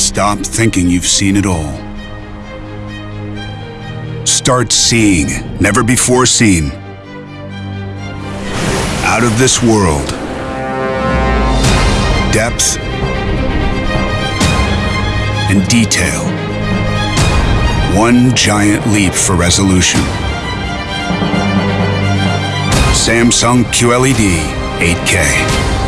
Stop thinking you've seen it all. Start seeing never before seen. Out of this world. Depth and detail. One giant leap for resolution. Samsung QLED 8K.